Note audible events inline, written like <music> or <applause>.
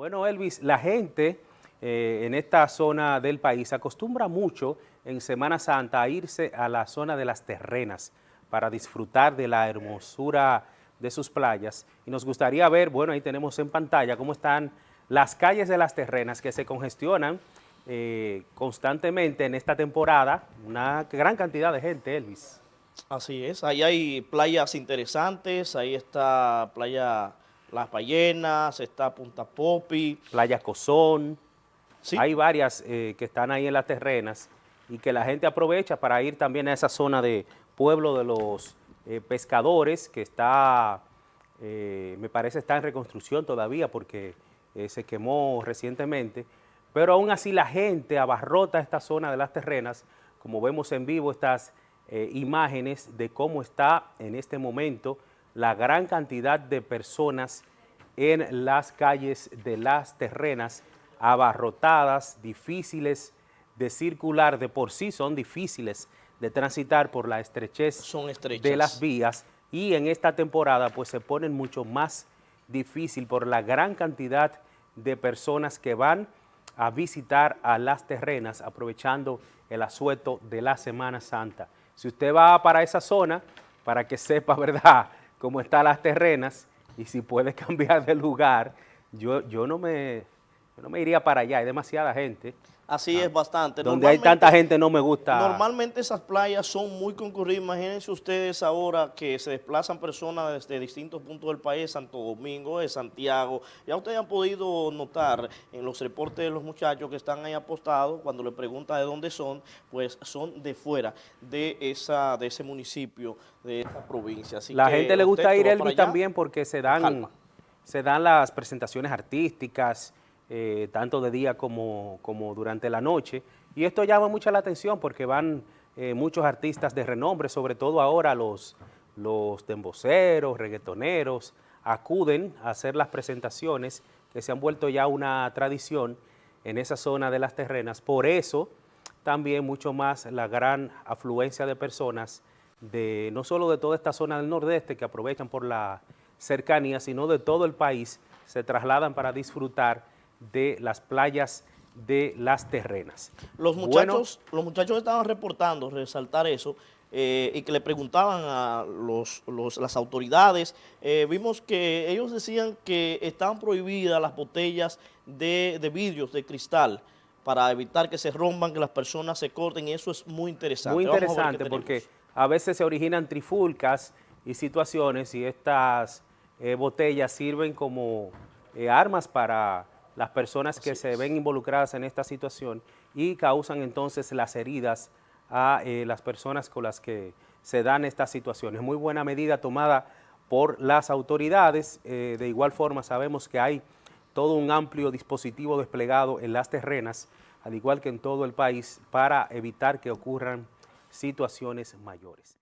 Bueno, Elvis, la gente eh, en esta zona del país acostumbra mucho en Semana Santa a irse a la zona de las terrenas para disfrutar de la hermosura de sus playas. Y nos gustaría ver, bueno, ahí tenemos en pantalla cómo están las calles de las terrenas que se congestionan eh, constantemente en esta temporada. Una gran cantidad de gente, Elvis. Así es, ahí hay playas interesantes, ahí está playa las Ballenas, está Punta Popi. Playa Cozón. Hay varias eh, que están ahí en las terrenas y que la gente aprovecha para ir también a esa zona de pueblo de los eh, pescadores que está, eh, me parece está en reconstrucción todavía porque se quemó recientemente, pero aún así la gente abarrota esta zona de las terrenas, como vemos en vivo estas imágenes de cómo está en este momento la gran cantidad de personas en las calles de las terrenas, abarrotadas, difíciles de circular, de por sí son difíciles de transitar por la estrechez son de las vías y en esta temporada pues se ponen mucho más difícil por la gran cantidad de personas que van a visitar a las terrenas aprovechando el asueto de la Semana Santa. Si usted va para esa zona, para que sepa, <laughs> ¿verdad?, cómo están las terrenas y si puede <laughs> cambiar de lugar, yo, yo, no me, no me iría para allá, hay demasiada gente. Así es, bastante. Donde hay tanta gente no me gusta. Normalmente esas playas son muy concurridas. Imagínense ustedes ahora que se desplazan personas desde distintos puntos del país, Santo Domingo, de Santiago. Ya ustedes han podido notar en los reportes de los muchachos que están ahí apostados, cuando le preguntan de dónde son, pues son de fuera de esa de ese municipio, de esa provincia. Así La gente le gusta ir, Elvis, también porque se dan, se dan las presentaciones artísticas, eh, tanto de día como, como, durante la noche. Y esto llama mucha la atención porque van eh, muchos artistas de renombre, sobre todo ahora los, los temboceros, reggaetoneros, acuden a hacer las presentaciones que se han vuelto ya una tradición en esa zona de las terrenas. Por eso también mucho más la gran afluencia de personas de no solo de toda esta zona del nordeste que aprovechan por la cercanía, sino de todo el país, se trasladan para disfrutar de las playas de las terrenas. Los muchachos, los muchachos estaban reportando, resaltar eso, eh, y que le preguntaban a los, las autoridades, eh, vimos que ellos decían que estaban prohibidas las botellas de, de vidrios, de cristal, para evitar que se rompan, que las personas se corten, y eso es muy interesante. Muy interesante porque a veces se originan trifulcas y situaciones y estas eh, botellas sirven como armas para las personas que se ven involucradas en esta situación y causan entonces las heridas a eh, las personas con las que se dan estas situaciones. Muy buena medida tomada por las autoridades. Eh, de igual forma sabemos que hay todo un amplio dispositivo desplegado en las terrenas, al igual que en todo el país, para evitar que ocurran situaciones mayores.